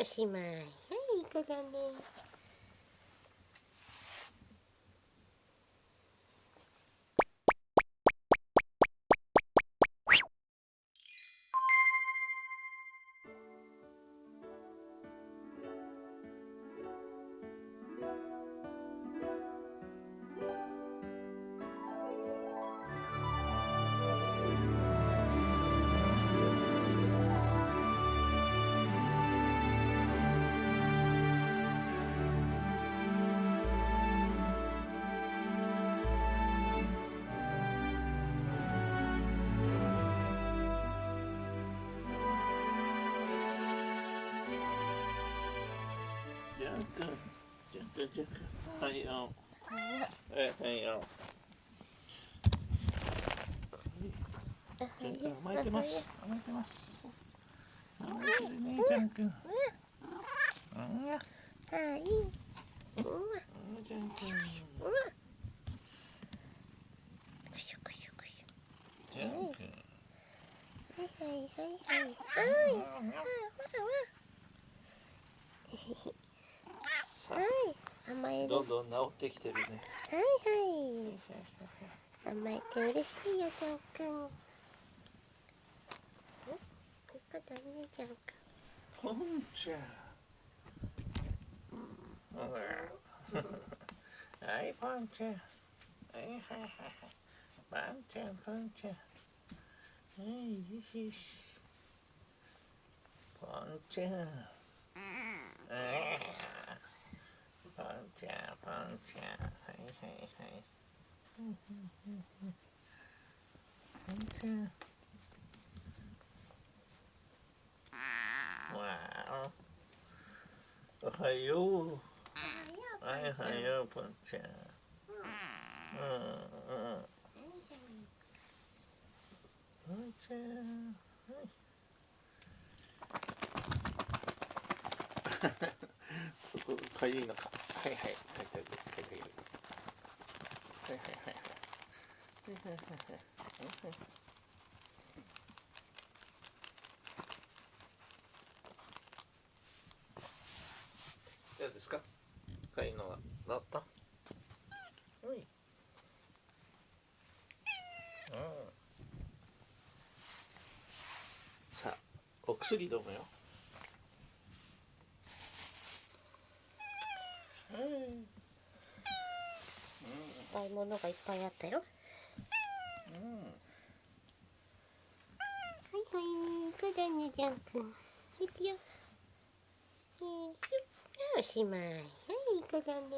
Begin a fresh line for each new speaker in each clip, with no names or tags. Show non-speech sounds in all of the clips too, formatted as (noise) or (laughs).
おしまいはいいい子だね。
ジャはいよ。は。る、ちん
ん。
ん。
ん。
ちん。
はいはいはい。はい甘える
どんどん治ってきてるね。
はいはい。甘えて嬉しいよジャン君。んここだねジャン君
ポンちゃん。はいポンちゃん。はいはいはいはい。ポンちゃんポンちゃん。はいよしよし。ポンちゃん trà bán trà hãy hãy hãy. Bán trà wow. Hãy yêu hãy hãy yêu bán trà bán trà (laughs) そこかゆいのかはいはい書いてあるいてあはいはいはいはいはいはいどうですかかいのが治ったういさあお薬ど飲むよ
買い物がいっぱいあったよ。
うん。
はいはいこだねジャン君いくよ。えー、おしまいはいいい子だね。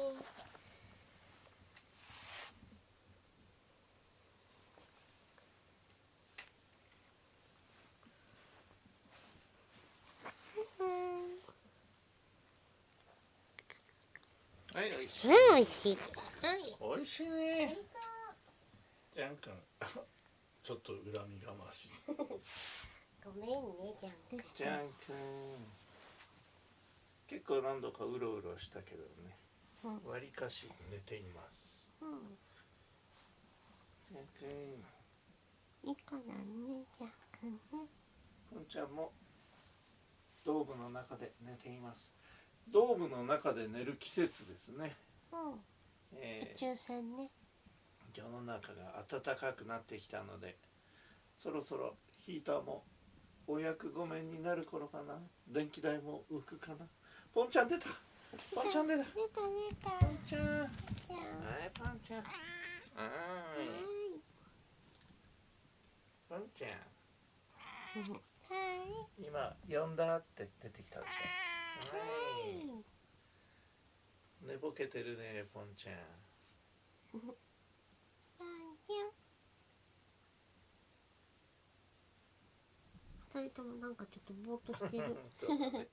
はい。
はいおいしい
はいうん、おいしい
ね。じゃんくんちょっと恨みがましい。
ごめんねジャン君。
じゃんくん結構何度かうろうろしたけどね。
うん。
わりかし寝ています。
うん。
じゃんくん
いい子だねジャン君ね。
ぽんちゃんもドームの中で寝ています。ドームの中で寝る季節ですね、
うん
え
宇宙船ね。
ー世の中が暖かくなってきたのでそろそろヒーターもお役御免になる頃かな。電気代も浮くかな。ぽんちゃん出た。ぽんちゃん出た。
出た出た。
ぽんちゃん。はい
じゃあ
ぽんちゃん。は
はい。
ーい。ぽんちゃん。
はい。
今呼んだって出てきたでしょ。は
はい
い寝ぼけてるねぽんちゃん。
パンちゃん。二人ともなんかちょっとぼーっとしてる (laughs)